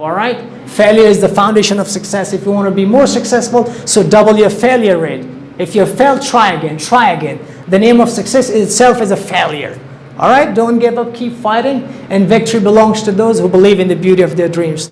All right? Failure is the foundation of success. If you want to be more successful, so double your failure rate. If you fail, try again, try again. The name of success itself is a failure. All right? Don't give up, keep fighting, and victory belongs to those who believe in the beauty of their dreams.